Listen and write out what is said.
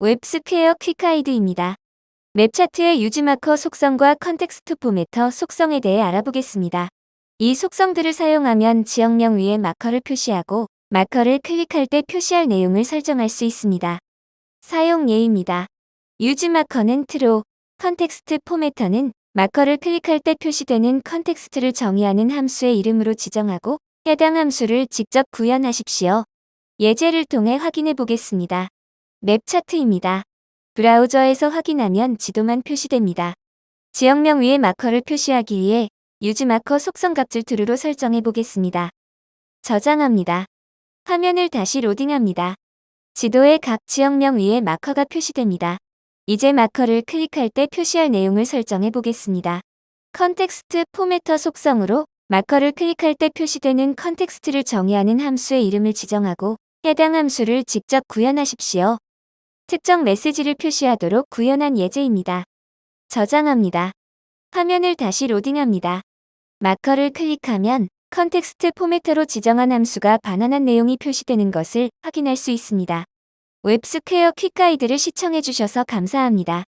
웹스퀘어 quick guide입니다. map chart의 useMarker 속성과 context formatter 속성에 대해 알아보겠습니다. 이 속성들을 사용하면 지역명 위에 마커를 표시하고 마커를 클릭할 때 표시할 내용을 설정할 수 있습니다. 사용 예입니다. useMarker는 true, context formatter는 마커를 클릭할 때 표시되는 context를 정의하는 함수의 이름으로 지정하고 해당 함수를 직접 구현하십시오. 예제를 통해 확인해 보겠습니다. map chart입니다. 브라우저에서 확인하면 지도만 표시됩니다. 지역명 위에 마커를 표시하기 위해 useMarker 속성 값을 true로 설정해 보겠습니다. 저장합니다. 화면을 다시 로딩합니다. 지도의 각 지역명 위에 마커가 표시됩니다. 이제 마커를 클릭할 때 표시할 내용을 설정해 보겠습니다. context formatter 속성으로 마커를 클릭할 때 표시되는 context를 정의하는 함수의 이름을 지정하고 해당 함수를 직접 구현하십시오. 특정 메시지를 표시하도록 구현한 예제입니다. 저장합니다. 화면을 다시 로딩합니다. 마커를 클릭하면 context formatter로 지정한 함수가 반환한 내용이 표시되는 것을 확인할 수 있습니다. 웹스퀘어 quick guide를 시청해주셔서 감사합니다.